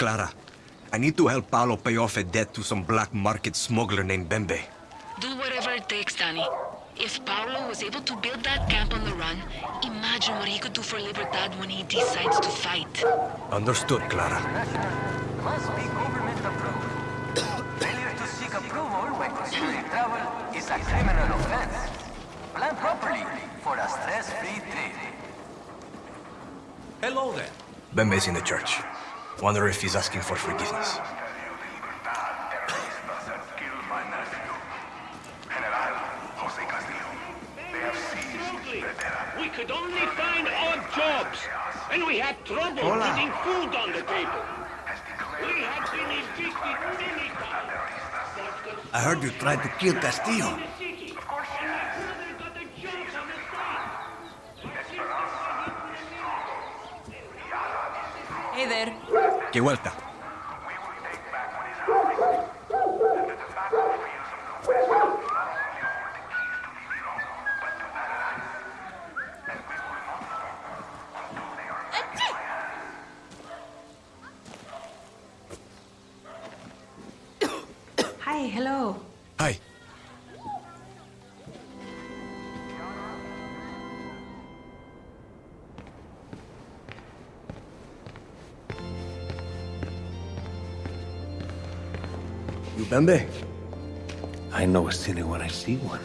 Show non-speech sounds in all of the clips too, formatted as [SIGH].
Clara, I need to help Paolo pay off a debt to some black market smuggler named Bembe. Do whatever it takes, Danny. If Paolo was able to build that camp on the run, imagine what he could do for Libertad when he decides to fight. Understood, Clara. must be government approved. Failure to seek approval when considering travel is a criminal offense. Plan properly for a stress-free trip. Hello there. Bembe's in the church. Wonder if he's asking for forgiveness. We could only find odd jobs, and we had trouble Hola. getting food on the table. We had been evicted many times. I heard you tried to kill Castillo. Side. Hey there. Que vuelta. Hi, hello. Hi. You Bembe? I know a silly when I see one.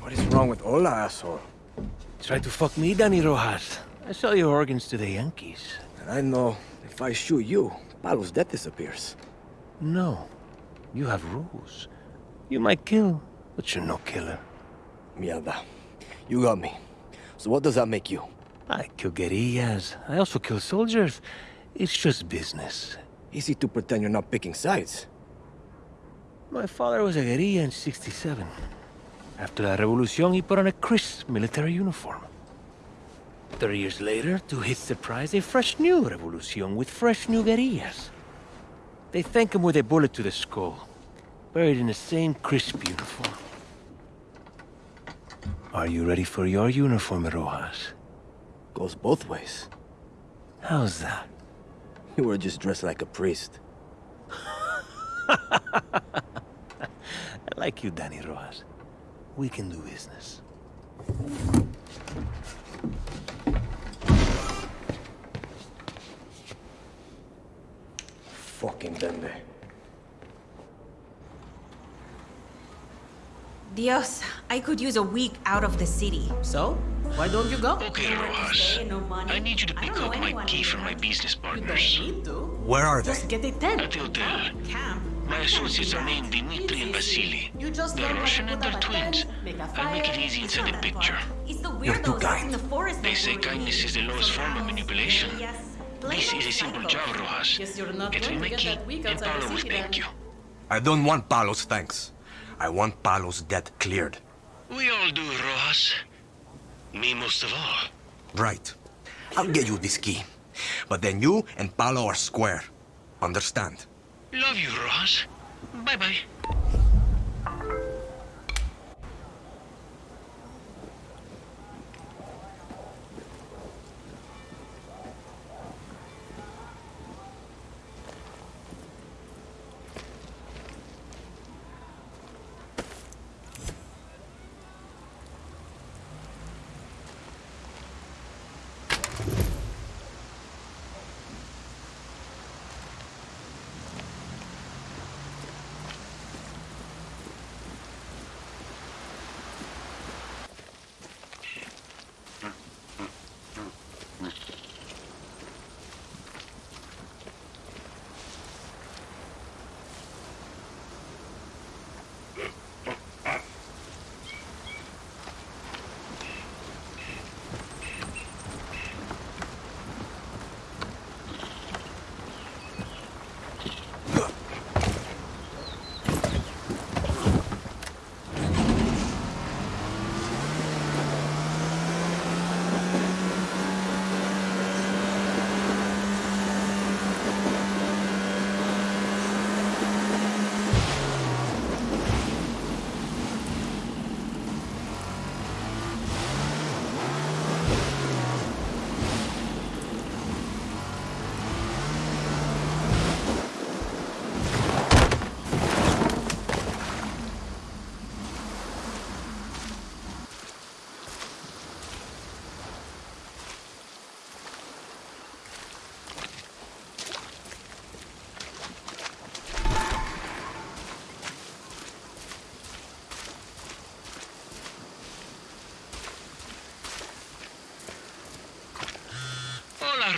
What is wrong with Ola, asshole? Try to fuck me, Danny Rojas. I sell your organs to the Yankees. And I know if I shoot you, Paolo's death disappears. No. You have rules. You might kill, but you're no killer. Mierda. You got me. So what does that make you? I kill guerrillas. I also kill soldiers. It's just business. Easy to pretend you're not picking sides. My father was a guerrilla in 67. After la revolution, he put on a crisp military uniform. Thirty years later, to his surprise, a fresh new revolution with fresh new guerrillas. They thank him with a bullet to the skull, buried in the same crisp uniform. Are you ready for your uniform, Rojas? Goes both ways. How's that? [LAUGHS] You were just dressed like a priest. [LAUGHS] I like you, Danny Rojas. We can do business. Fucking Bembe. Dios, I could use a week out of the city. So, why don't you go? Okay, Rojas. no. I need you to pick up my key from my business partners. Where are they? Just get a tent. At the hotel. Camp. My associates are named Dimitri and Vasily. You They're learn how to Russian and put they're twins. tent, make a I'll make it easy It's inside the picture. far. It's the You're too kind. in the forest They say kindness is the lowest form of manipulation. This is a simple job, Rojas. Guess you're not Get me my key, and outside Paolo will thank you. I don't want Paolo's thanks. I want Paolo's debt cleared. We all do, Rojas. Me most of all. Right. I'll get you this key. But then you and Paolo are square. Understand? Love you, Rojas. Bye-bye.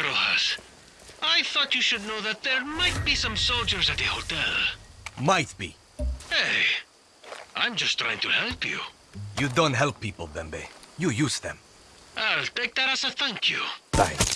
Rojas. I thought you should know that there might be some soldiers at the hotel. Might be. Hey, I'm just trying to help you. You don't help people, Bembe. You use them. I'll take that as a thank you. Thanks.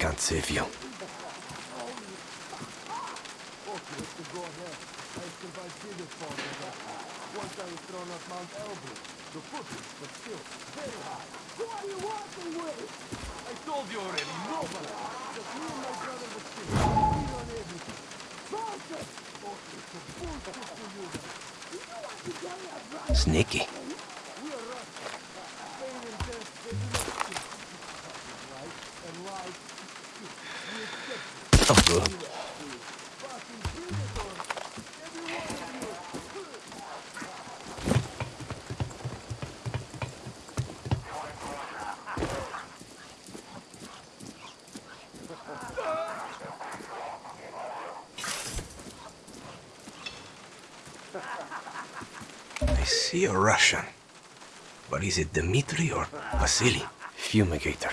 Can't save you. Sneaky. Oh, good. A Russian. But is it Dmitri or Vasily? Fumigator.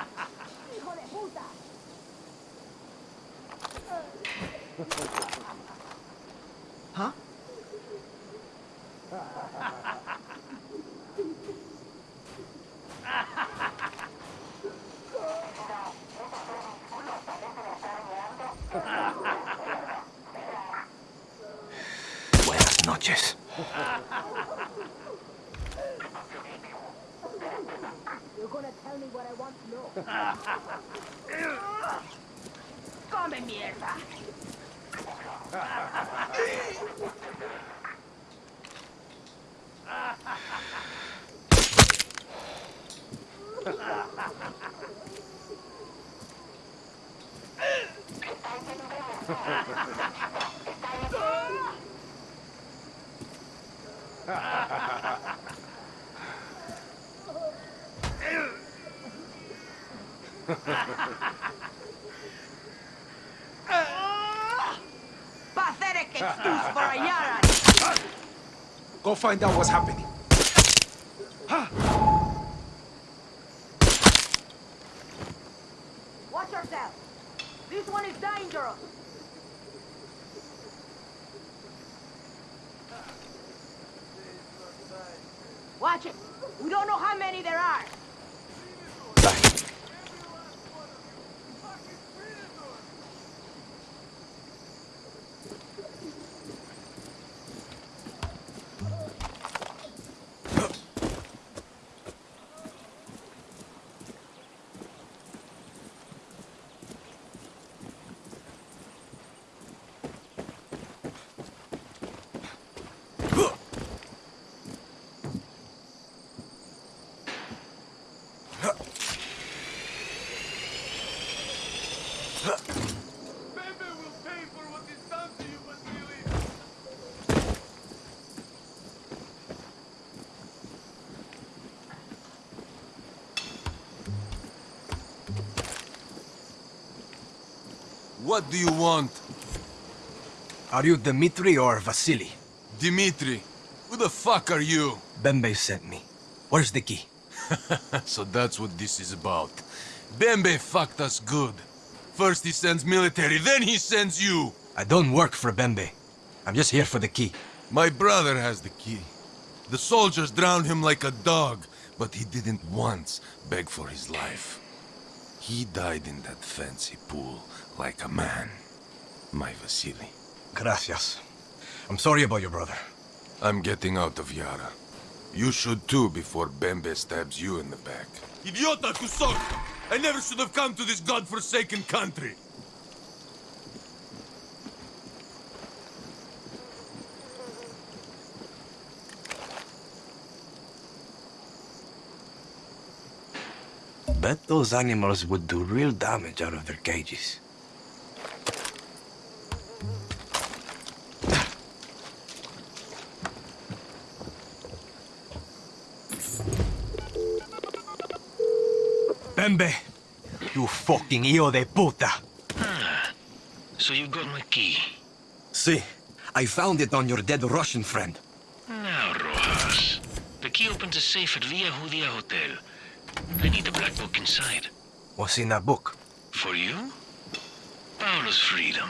Huh? [LAUGHS] Buenas noches. Come mierda. Pathetic excuse for a Yara. Go find out what's happening. Watch yourself. This one is dangerous. Watch it. We don't know how many there are. Back. What do you want? Are you Dmitri or Vasily? Dimitri, who the fuck are you? Bembe sent me. Where's the key? [LAUGHS] so that's what this is about. Bembe fucked us good. First he sends military, then he sends you. I don't work for Bembe. I'm just here for the key. My brother has the key. The soldiers drowned him like a dog, but he didn't once beg for his life. He died in that fancy pool like a man. My Vasily. Gracias. I'm sorry about your brother. I'm getting out of Yara. You should too before Bembe stabs you in the back. Idiota Kusok! I never should have come to this godforsaken country! Bet those animals would do real damage out of their cages. Bembe! You fucking hijo de puta! [SIGHS] So you got my key. See, I found it on your dead Russian friend. Now, Rojas. The key opens a safe at Via Judia Hotel. I need the black book inside. What's in that book? For you? Paolo's freedom.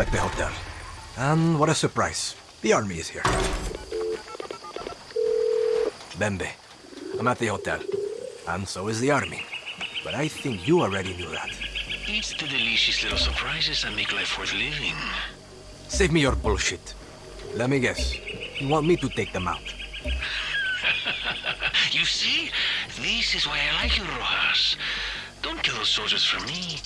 Like the hotel. And what a surprise. The army is here. Bembe, I'm at the hotel. And so is the army. But I think you already knew that. It's the delicious little surprises that make life worth living. Save me your bullshit. Let me guess. You want me to take them out? [LAUGHS] You see? This is why I like you, Rojas. Don't kill those soldiers for me.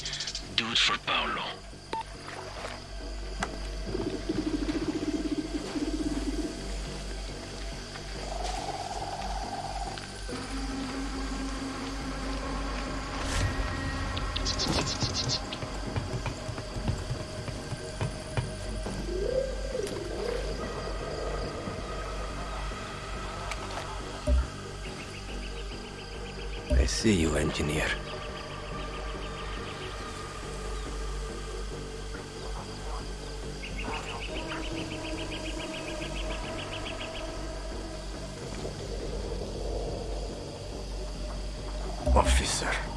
Officer.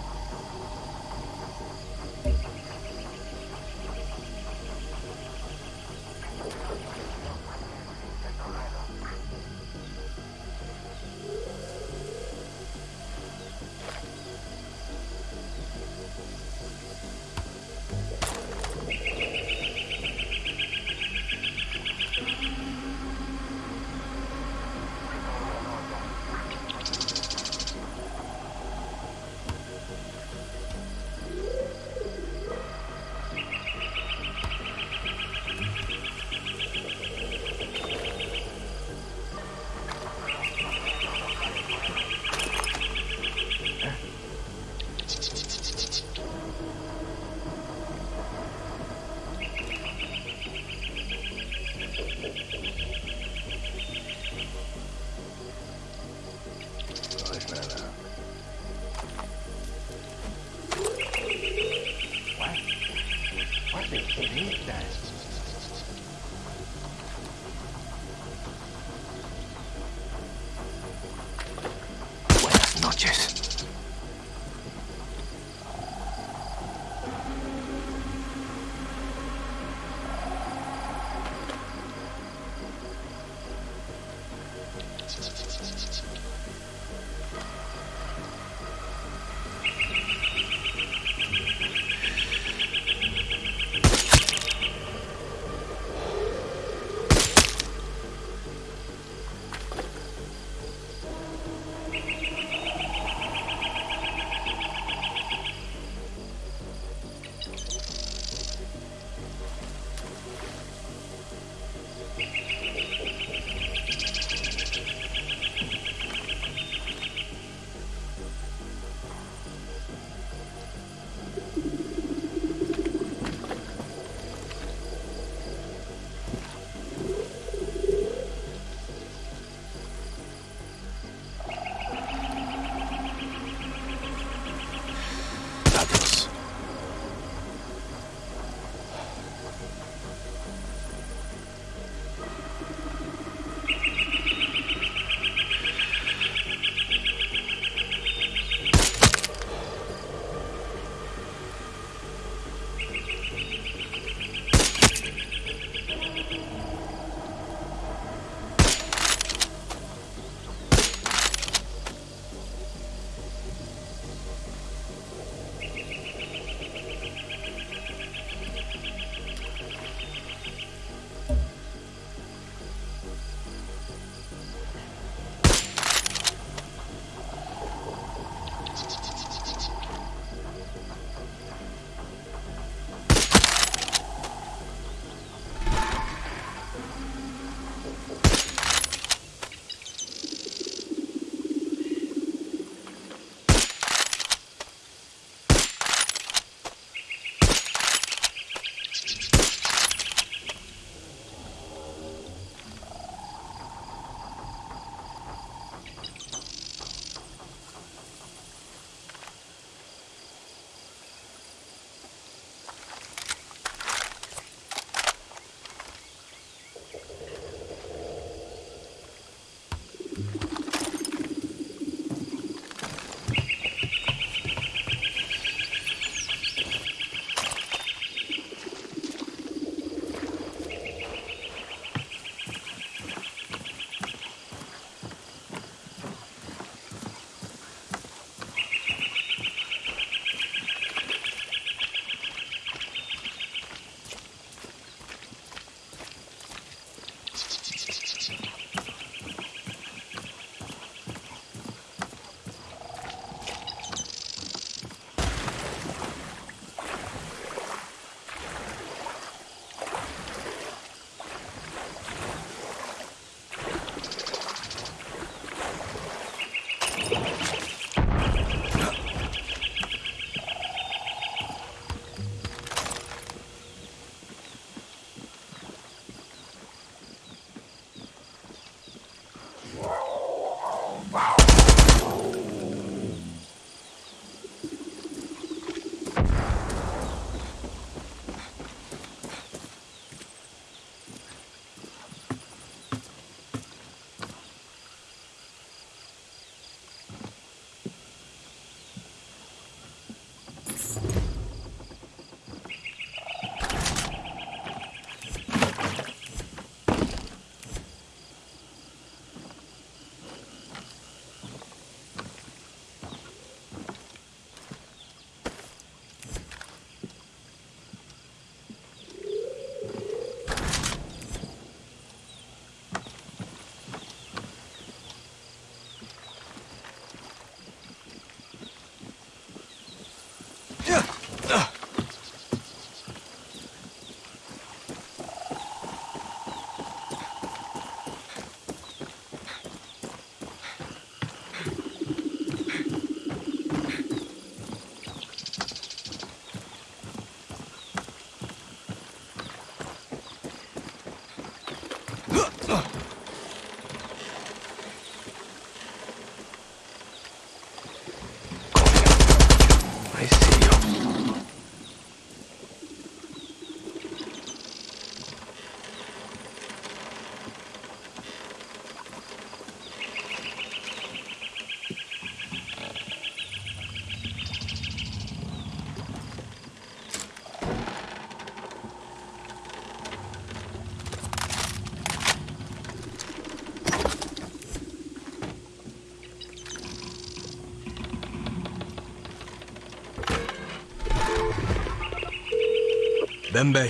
Bembe,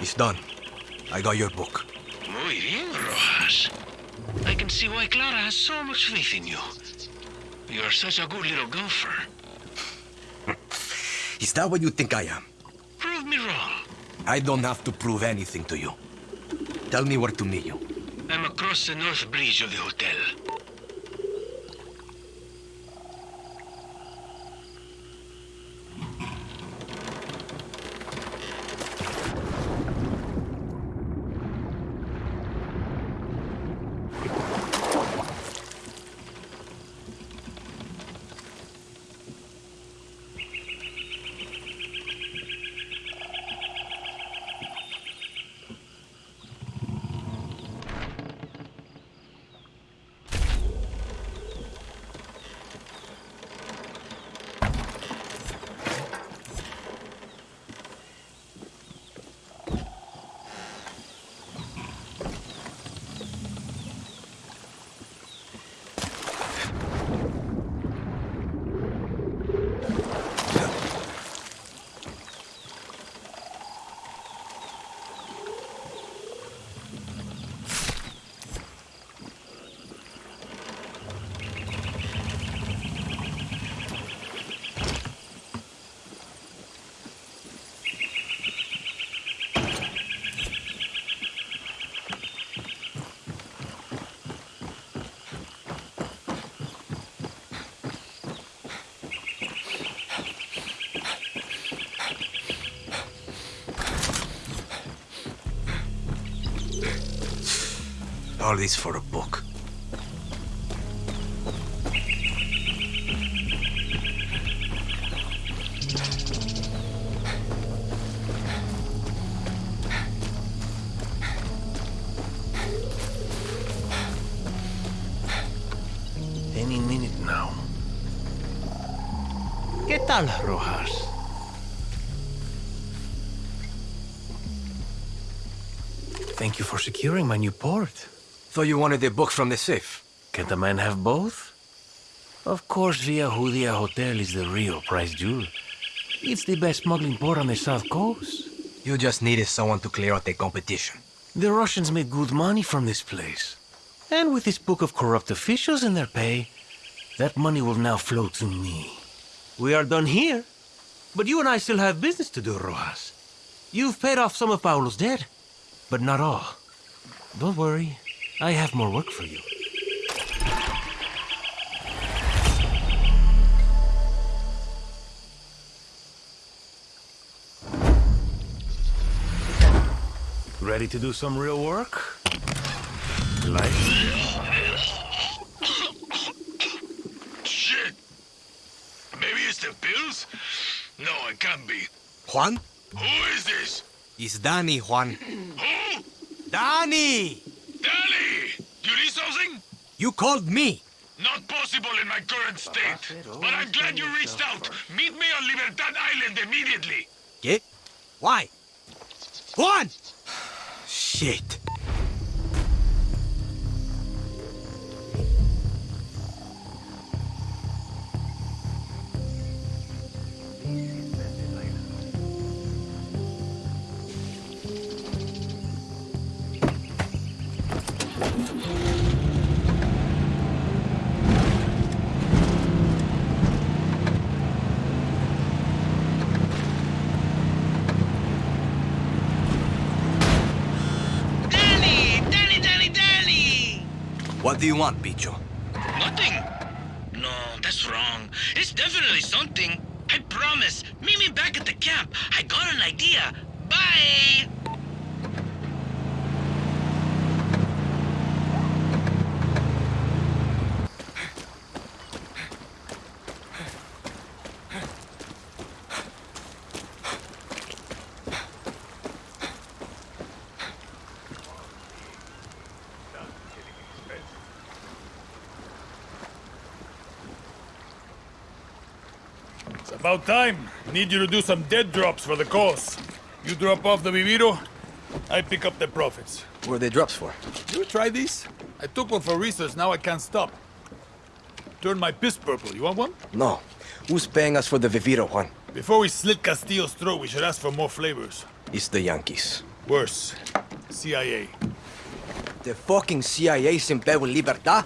it's done. I got your book. Muy bien, Rojas. I can see why Clara has so much faith in you. You're such a good little golfer. [LAUGHS] Is that what you think I am? Prove me wrong. I don't have to prove anything to you. Tell me where to meet you. I'm across the north bridge of the hotel. All this for a book. Any minute now. ¿Qué tal, Rojas? Thank you for securing my new port. Thought you wanted the book from the safe. Can't a man have both? Of course, Via Judia Hotel is the real prize jewel. It's the best smuggling port on the south coast. You just needed someone to clear out the competition. The Russians made good money from this place. And with this book of corrupt officials in their pay, that money will now flow to me. We are done here. But you and I still have business to do, Rojas. You've paid off some of Paolo's debt, but not all. Don't worry, I have more work for you. Ready to do some real work? Like? Shit! Maybe it's the pills? No, it can't be. Juan? Who is this? It's Danny, Juan. Who? Danny! Danny! You need something? You called me. Not possible in my current state. But I'm glad you reached out. Meet me on Libertad Island immediately. ¿Qué? Why? Juan! [SIGHS] Shit. Want, Bicho? Nothing. No, that's wrong. It's definitely something. I promise. Meet me back at the camp. I got an idea. Bye! About time. Need you to do some dead drops for the cause. You drop off the Viviro, I pick up the profits. What are the drops for? You try these? I took one for research, now I can't stop. Turn my piss purple. You want one? No. Who's paying us for the Viviro one? Before we slit Castillo's throat, we should ask for more flavors. It's the Yankees. Worse. CIA. The fucking CIA's in bed with Libertad?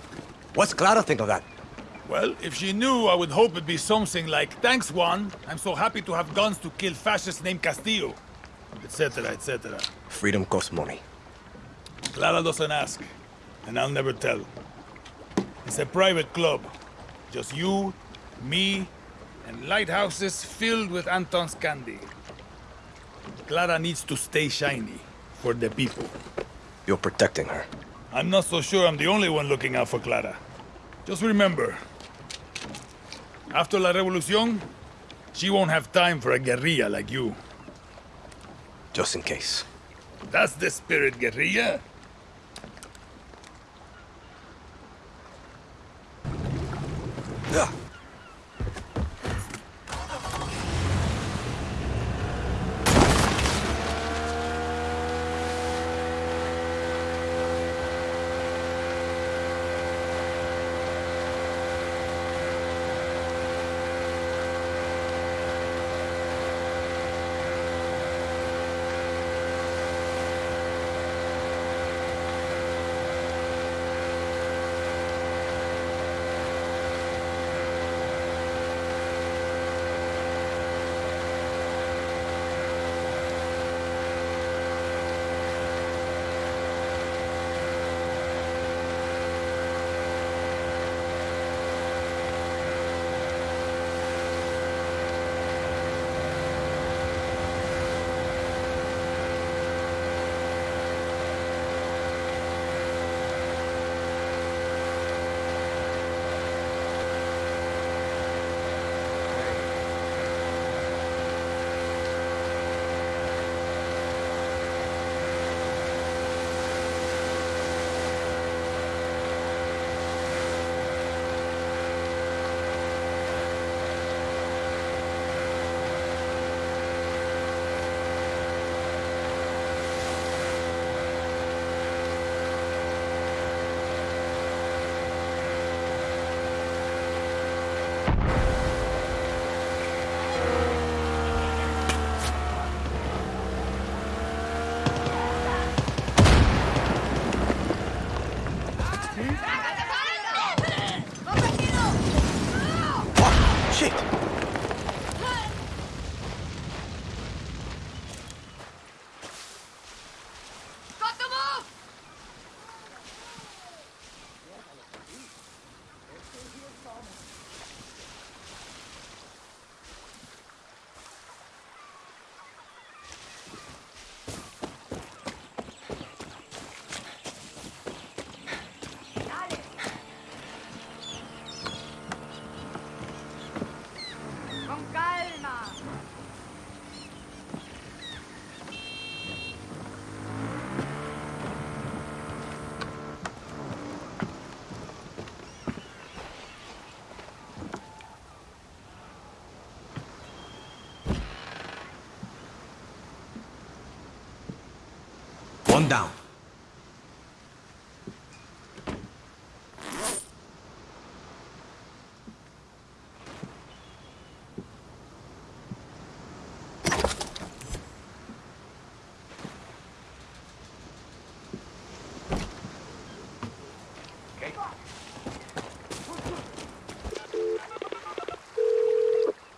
What's Clara think of that? Well, if she knew, I would hope it'd be something like, Thanks, Juan. I'm so happy to have guns to kill fascists named Castillo. Etc., etc. Freedom costs money. Clara doesn't ask, and I'll never tell. It's a private club. Just you, me, and lighthouses filled with Anton's candy. Clara needs to stay shiny for the people. You're protecting her. I'm not so sure I'm the only one looking out for Clara. Just remember, after La Revolucion, she won't have time for a guerrilla like you. Just in case. That's the spirit, guerrilla. Yeah.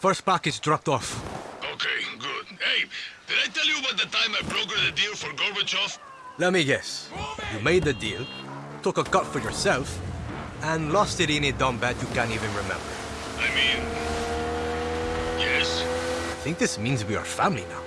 First package dropped off. Okay, good. Hey, did I tell you about the time I brokered the deal for Gorbachev? Let me guess. You made the deal, took a cut for yourself, and lost it in a dumb bet you can't even remember. I mean... Yes? I think this means we are family now.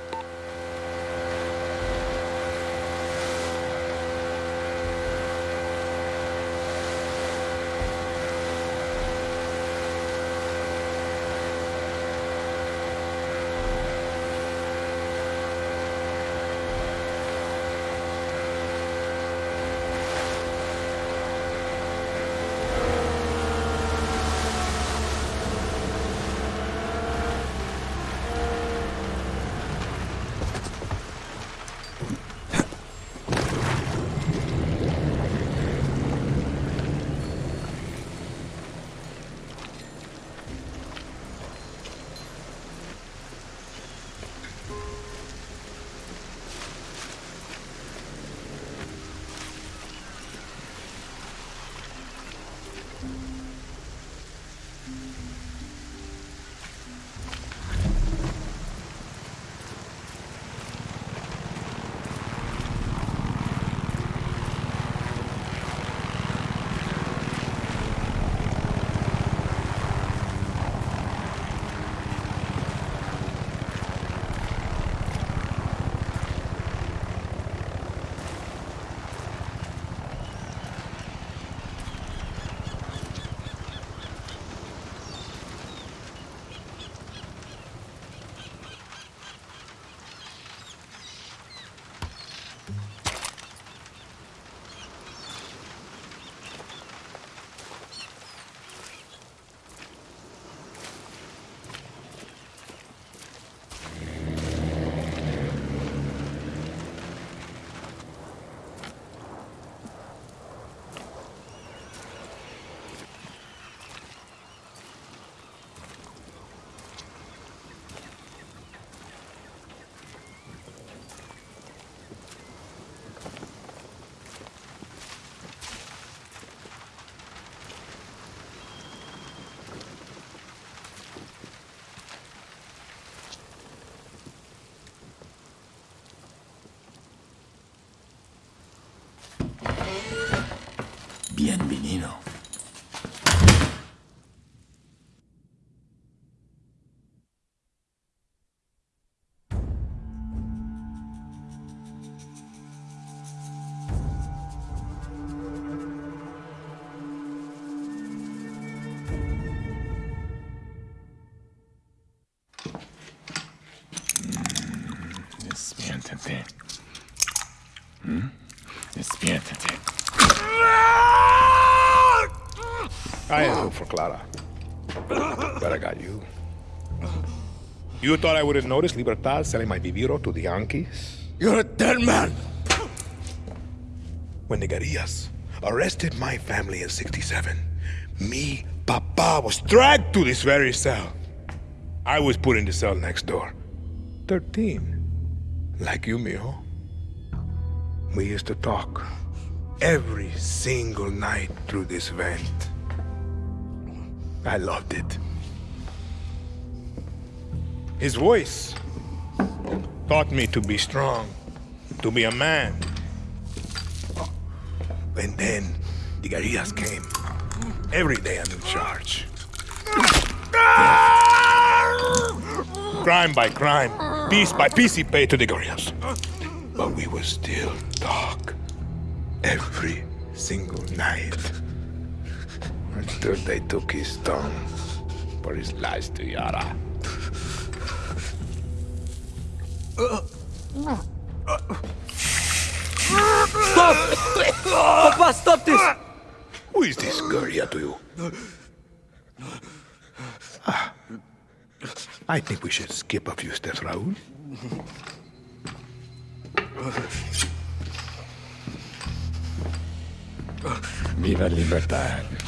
en vinilo. Clara. But I got you. You thought I wouldn't notice Libertad selling my Viviro to the Yankees? You're a dead man! When the guerrillas arrested my family in 67, me, Papa, was dragged to this very cell. I was put in the cell next door. 13. Like you, mijo. We used to talk every single night through this vent. I loved it. His voice taught me to be strong, to be a man. And then the guerrillas came. Every day a new charge. crime by crime, piece by piece he paid to the guerrillas. But we were still dark every single night until they took his tongue for his lies to Yara. Stop! Papa, stop this! Who is this guerrilla to you? Ah, I think we should skip a few steps, Raul. Viva libertad.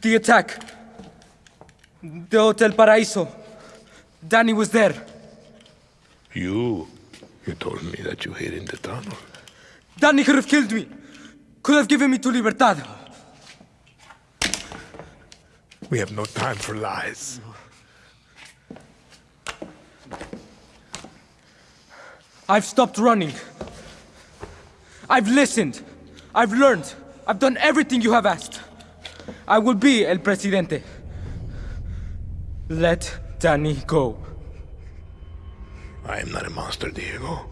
The attack. The Hotel Paraíso. Danny was there. You, you told me that you hid in the tunnel. Danny could have killed me. Could have given me to Libertad. We have no time for lies. I've stopped running. I've listened. I've learned. I've done everything you have asked. I will be El Presidente. Let Danny go. I am not a monster, Diego.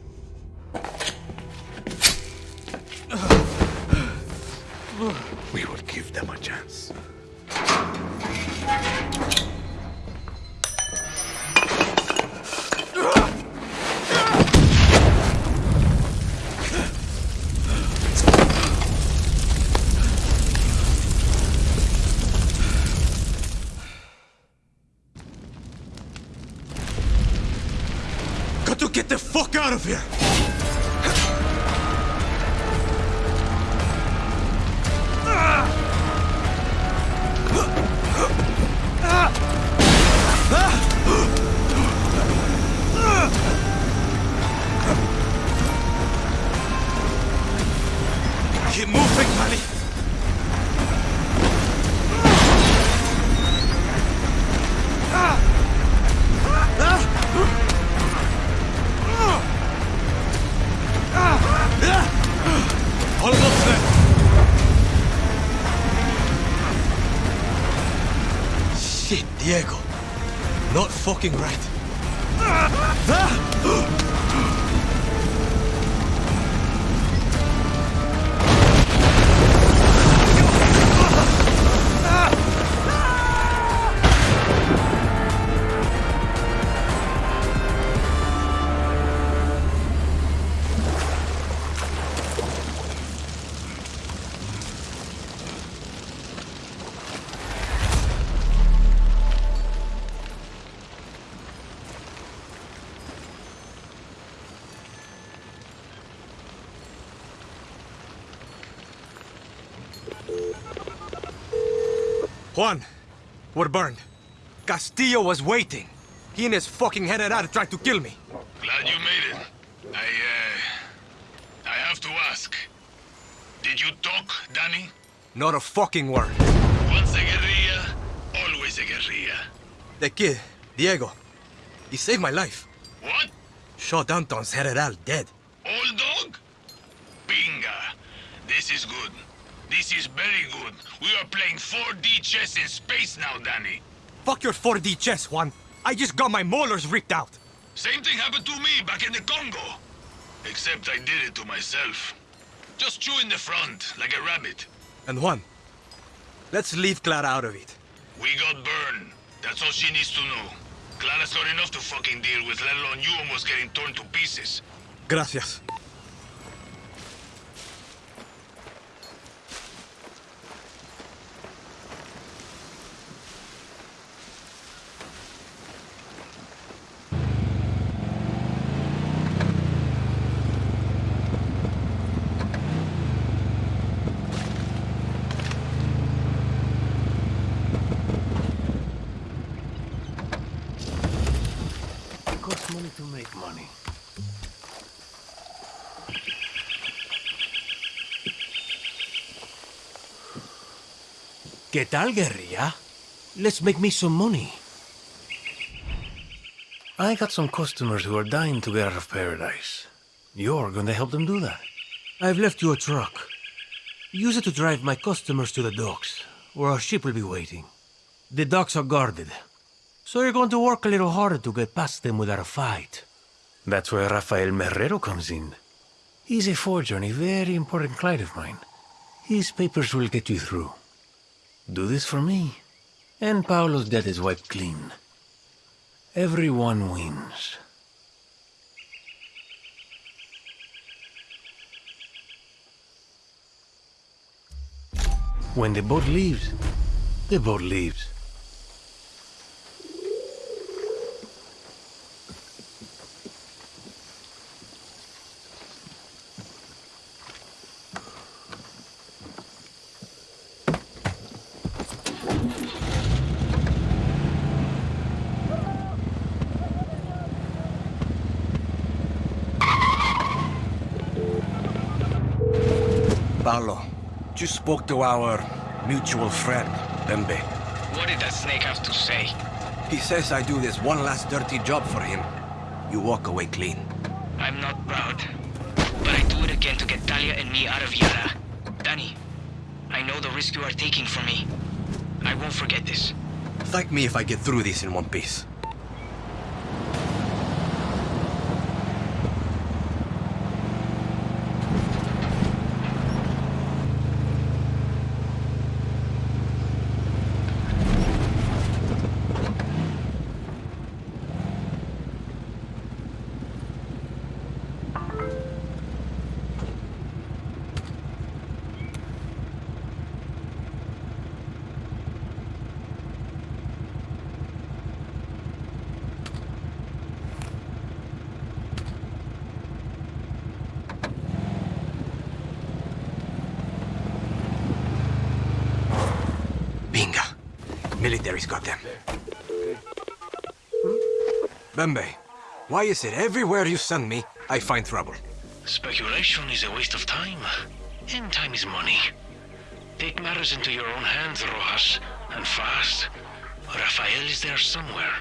We will give them a chance. Out of here! Diego. Not fucking right. [LAUGHS] Juan, we're burned. Castillo was waiting. He and his fucking general tried to kill me. Glad you made it. I, uh... I have to ask. Did you talk, Danny? Not a fucking word. Once a guerrilla, always a guerrilla. The kid, Diego, he saved my life. What? Shot Anton's general dead. Old dog? This is very good. We are playing 4D chess in space now, Danny. Fuck your 4D chess, Juan. I just got my molars ripped out. Same thing happened to me back in the Congo. Except I did it to myself. Just chew in the front, like a rabbit. And Juan, let's leave Clara out of it. We got burned. That's all she needs to know. Clara's got enough to fucking deal with, let alone you almost getting torn to pieces. Gracias. It costs money to make money. ¿Qué tal, guerrilla? Let's make me some money. I got some customers who are dying to get out of paradise. You're going to help them do that. I've left you a truck. Use it to drive my customers to the docks, where our ship will be waiting. The docks are guarded, so you're going to work a little harder to get past them without a fight. That's where Rafael Merrero comes in. He's a forger and a very important client of mine. His papers will get you through. Do this for me, and Paolo's debt is wiped clean. Everyone wins. When the boat leaves, the boat leaves. Paolo, just spoke to our mutual friend, Bembe. What did that snake have to say? He says I do this one last dirty job for him. You walk away clean. I'm not proud. But I do it again to get Talia and me out of Yara. Danny, I know the risk you are taking for me. I won't forget this. Thank me if I get through this in one piece. Binga. Military's got them. Bembe, why is it everywhere you send me, I find trouble? Speculation is a waste of time. And time is money. Take matters into your own hands, Rojas. And fast. Rafael is there somewhere.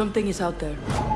Something is out there.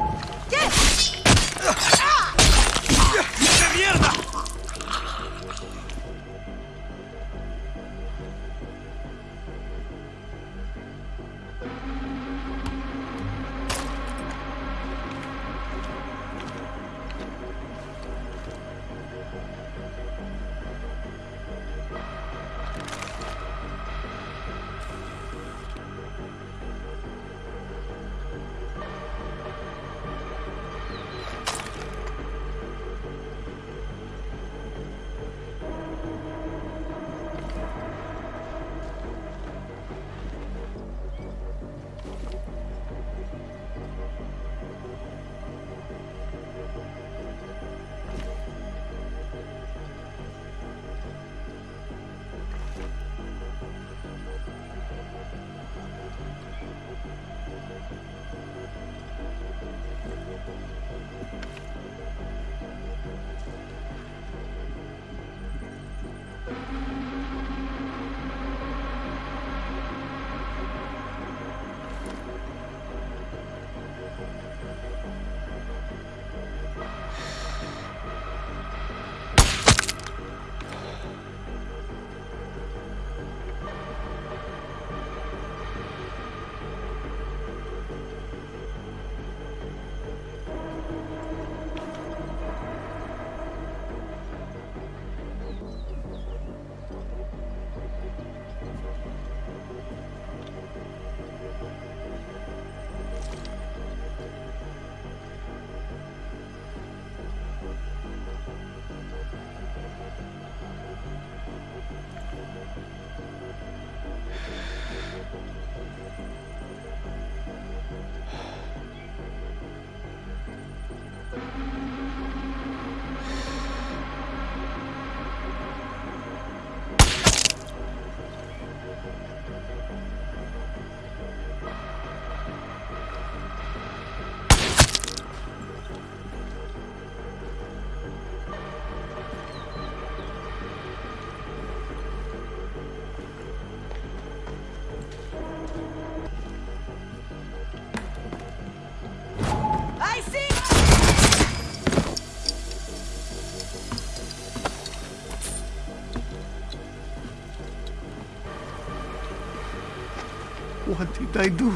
Did I do?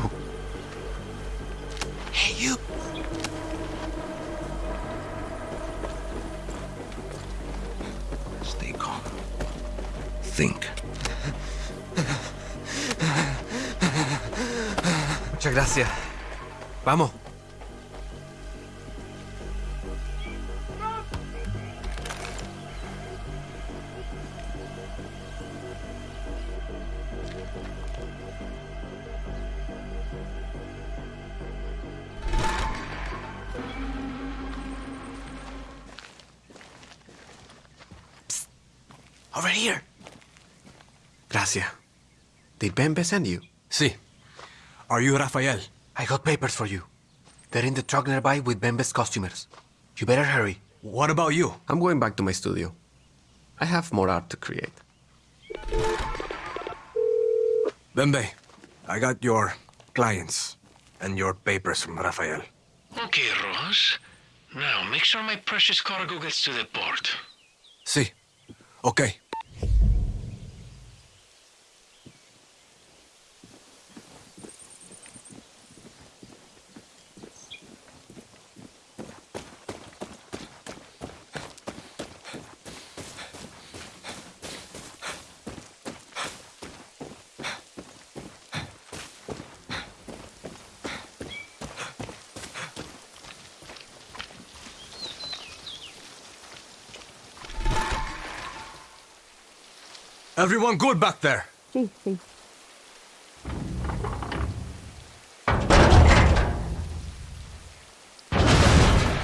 Hey, you! Stay calm. Think. Muchas gracias. Vamos. Did Bembe send you? Sí. Are you Rafael? I got papers for you. They're in the truck nearby with Bembe's customers. You better hurry. What about you? I'm going back to my studio. I have more art to create. Bembe, I got your clients and your papers from Rafael. Okay, Rojas. Now, make sure my precious cargo gets to the port. Sí. Okay. Everyone good back there? Sí, sí.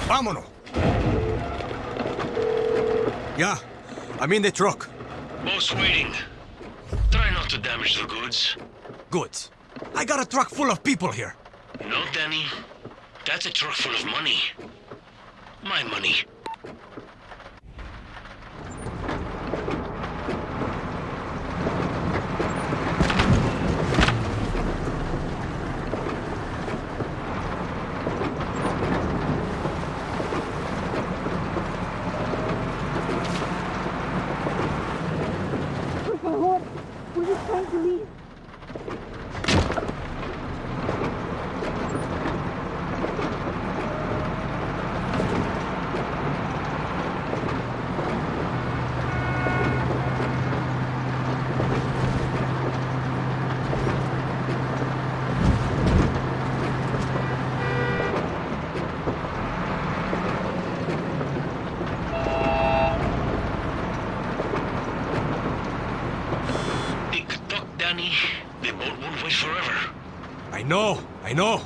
Vámonos. Yeah, I'm in the truck. Boss waiting. Try not to damage the goods. Goods. I got a truck full of people here. No, Danny. That's a truck full of money. My money. Por favor, we're just trying to leave. Tick-tock, Danny. The boat won't wait forever. I know, I know.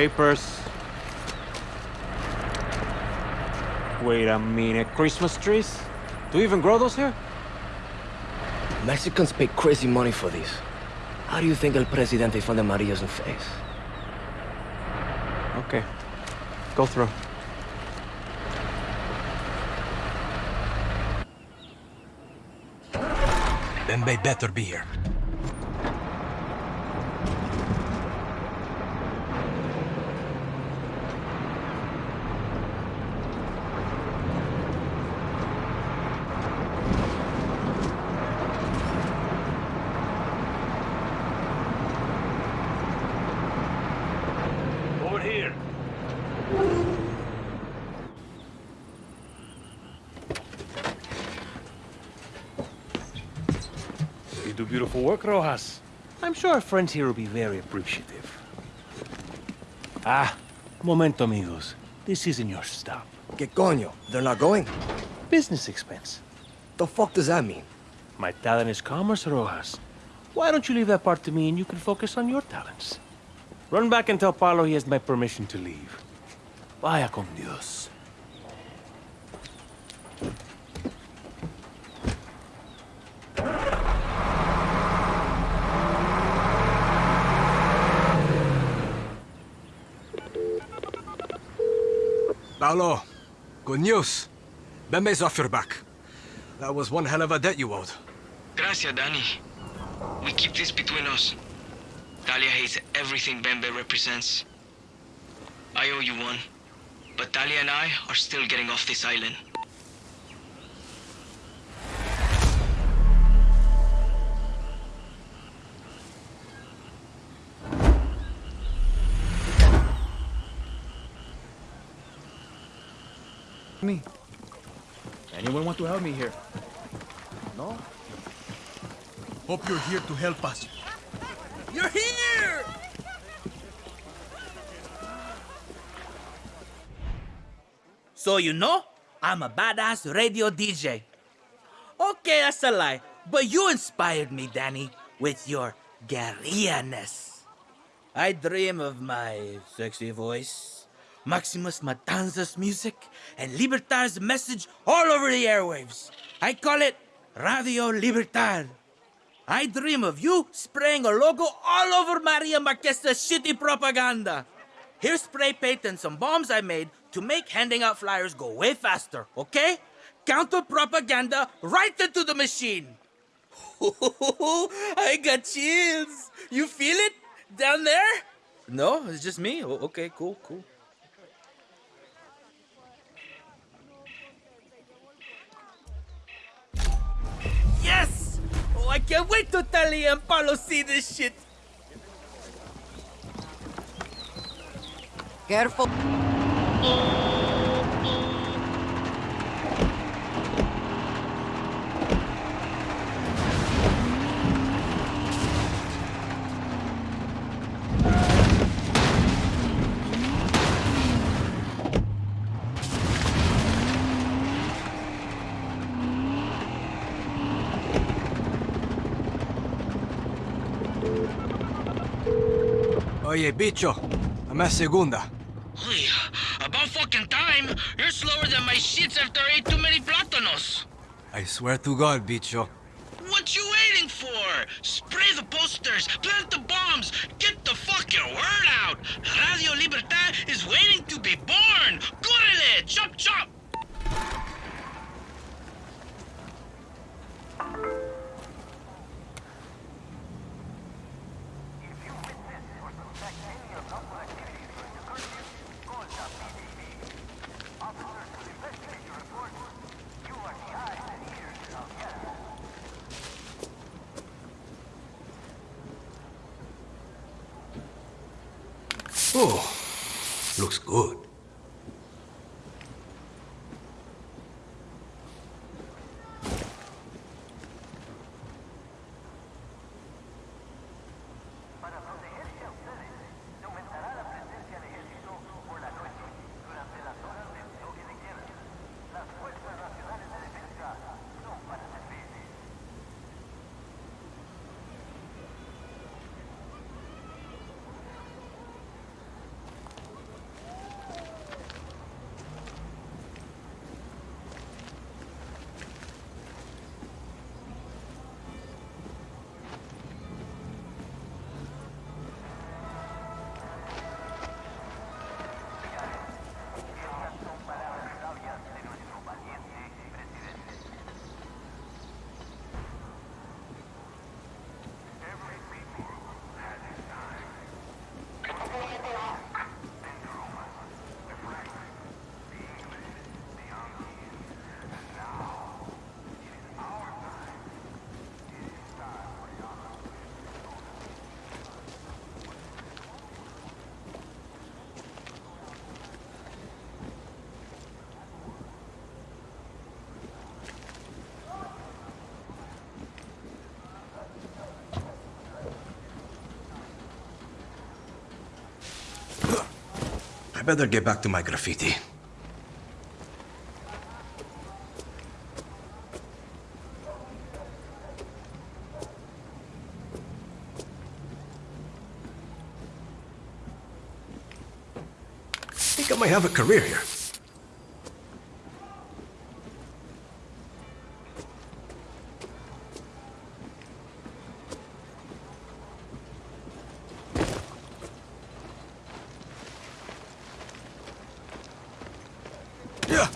Papers. Wait a minute, Christmas trees? Do you even grow those here? Mexicans pay crazy money for these. How do you think El Presidente found the Marias in face? Okay. Go through. Bembe better be here. Over here. You do beautiful work, Rojas. I'm sure our friends here will be very appreciative. Ah, momento, amigos. This isn't your stop. Que coño? They're not going? Business expense. The fuck does that mean? My talent is commerce, Rojas. Why don't you leave that part to me and you can focus on your talents? Run back and tell Paolo he has my permission to leave. Vaya con Dios. Paolo, good news. Bembe's off your back. That was one hell of a debt you owed. Gracias, Danny. We keep this between us. Talia hates everything Bembe represents. I owe you one. But Talia and I are still getting off this island. Me. Anyone want to help me here? No? Hope you're here to help us. You're here! So you know, I'm a badass radio DJ. Okay, that's a lie. But you inspired me, Danny, with your guerrilla-ness. I dream of my sexy voice, Máximas Matanza's music, and Libertad's message all over the airwaves. I call it Radio Libertad. I dream of you spraying a logo all over Maria Marquesa's shitty propaganda. Here's spray paint and some bombs I made to make handing out flyers go way faster, okay? Counter propaganda right into the machine. [LAUGHS] I got chills. You feel it down there? No, it's just me. Okay, cool, cool. Yes! Oh, I can't wait to Talia and Paolo see this shit. Careful. Oye, bicho. I'm at segunda. Uy, about fucking time. You're slower than my shits after I ate too many plátanos. I swear to God, bicho. What you waiting for? Spray the posters, plant the bombs, get the fucking word out. Radio Libertad is waiting to be born. Córrele, chop chop. Oh, looks good. I better get back to my graffiti. I think I might have a career here. Yeah.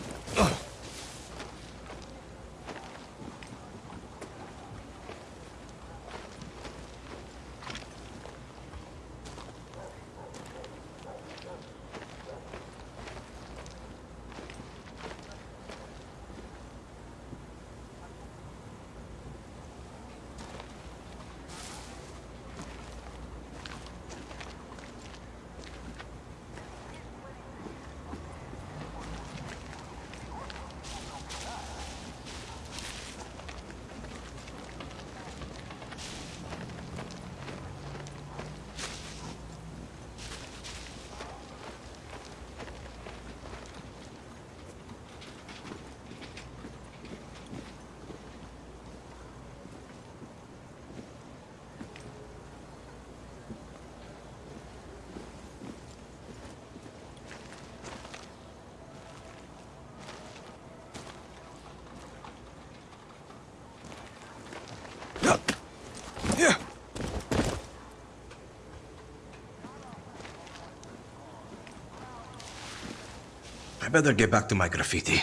Yeah. I better get back to my graffiti.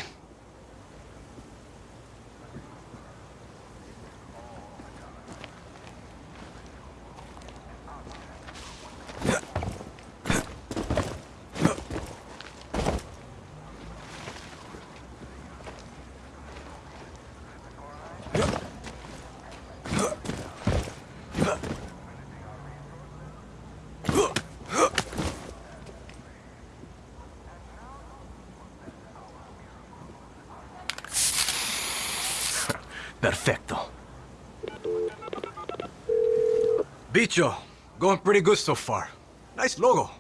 Bicho, going pretty good so far. Nice logo.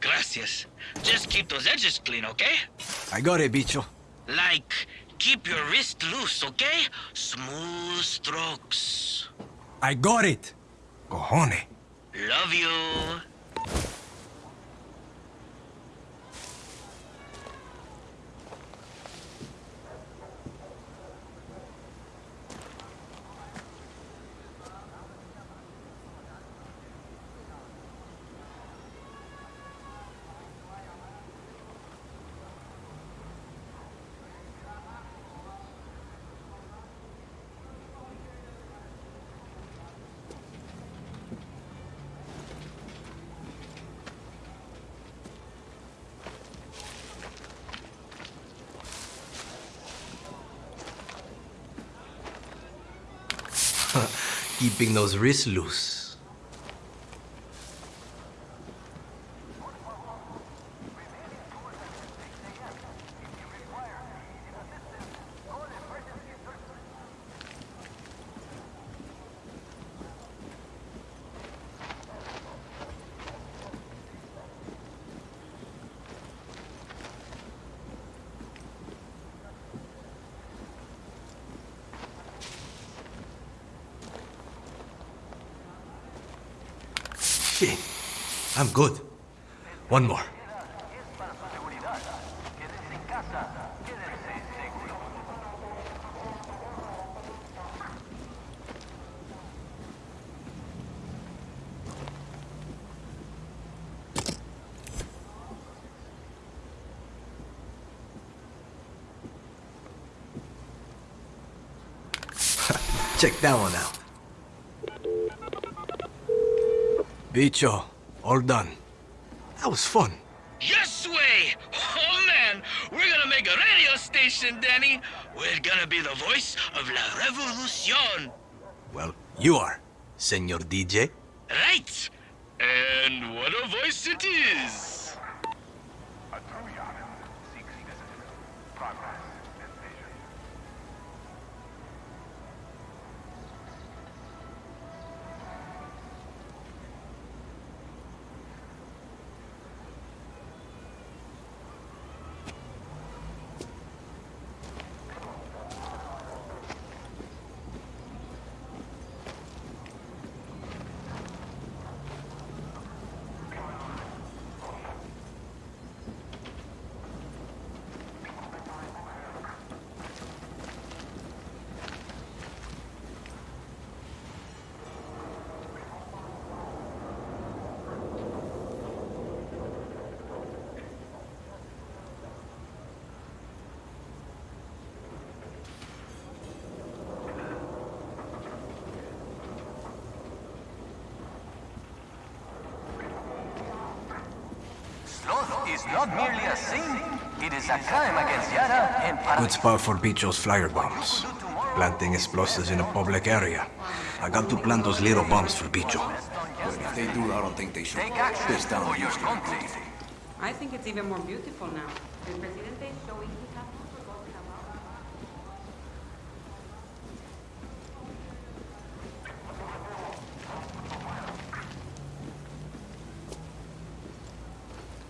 Gracias. Just keep those edges clean, okay? I got it, bicho. Like, keep your wrist loose, okay? Smooth strokes. I got it. Cojones. Love you. [LAUGHS] Keeping those wrists loose. Shit. I'm good. One more. [LAUGHS] Check that one out. Bicho, all done. That was fun. Yes way! Oh man, we're gonna make a radio station, Danny. We're gonna be the voice of la revolucion. Well, you are, Senor DJ. Right. And what a voice it is. Sloth is not merely a sin, it is a crime against Yara and Para... Good spot for Bicho's flyer bombs. Planting explosives in a public area. I got to plant those little bombs for Bicho. But if they do, I don't think they should Take action piss down for your Houston. country. I think it's even more beautiful now. El presidente is showing he has not forgotten about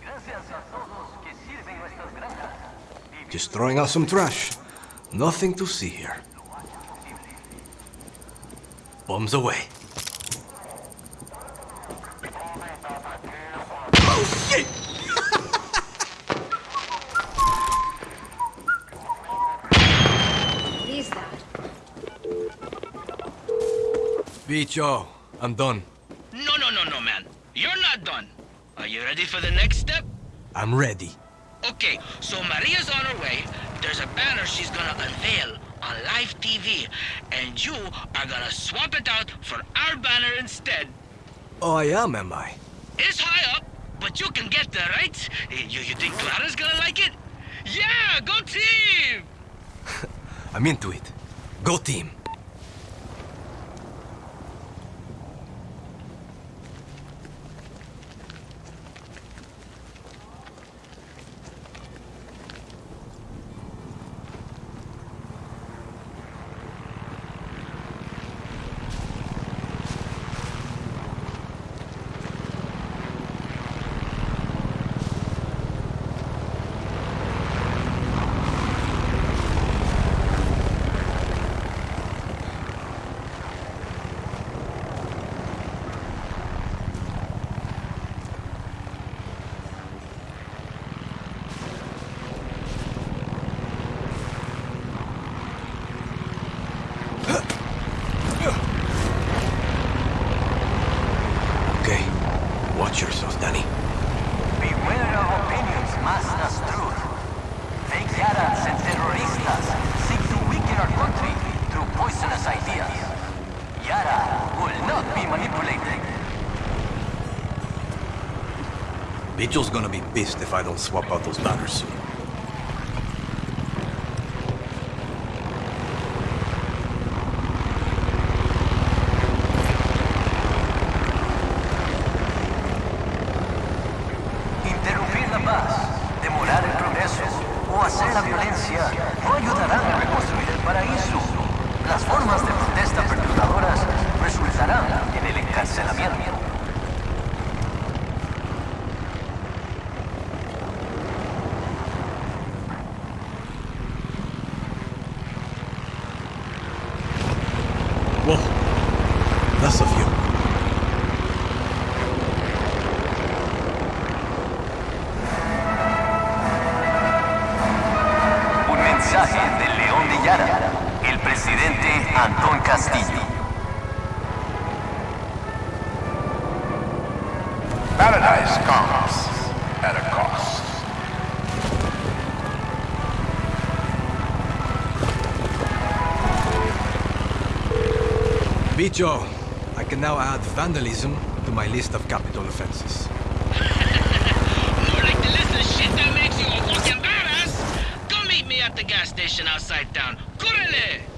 Gracias a todos que sirven nuestras granjas. Just throwing out some trash. Nothing to see here. Bombs away. Oh, shit! What is that? Bicho, I'm done. No, no, no, no, man. You're not done. Are you ready for the next step? I'm ready. Okay, so Maria's on her way. There's a banner she's gonna unveil on live TV, and you are gonna swap it out for our banner instead. Oh, I am, am I? It's high up, but you can get there, right? You, you think Clara's gonna like it? Yeah, go team! [LAUGHS] I'm into it. Go team. Okay. Watch yourself, Danny. Beware of opinions, Master's truth. Fake Yarans and terroristas seek to weaken our country through poisonous ideas. Yara will not be manipulated. Bicho's gonna be pissed if I don't swap out those banners soon. Bicho, I can now add vandalism to my list of capital offenses. [LAUGHS] More like the list of shit that makes you a fucking badass. Come meet me at the gas station outside town. Correle!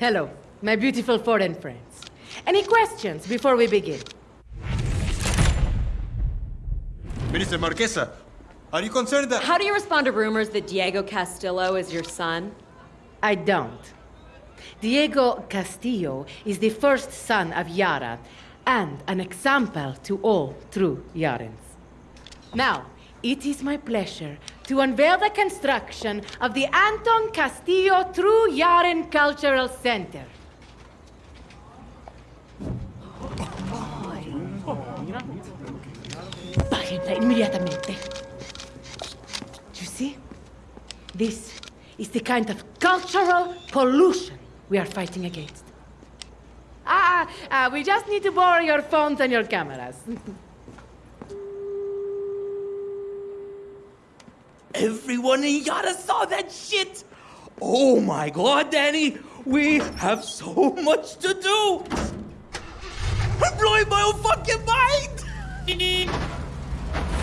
Hello, my beautiful foreign friends. Any questions before we begin? Minister Marquesa, are you concerned that... How do you respond to rumors that Diego Castillo is your son? I don't. Diego Castillo is the first son of Yara and an example to all true Yarans. Now, it is my pleasure to unveil the construction of the Anton Castillo True Yaran Cultural Center. Inmediatamente. You see? This is the kind of cultural pollution we are fighting against. Ah, ah, we just need to borrow your phones and your cameras. [LAUGHS] Everyone in Yara saw that shit. Oh my god, Danny. We have so much to do. I'm blowing my own fucking mind. [LAUGHS]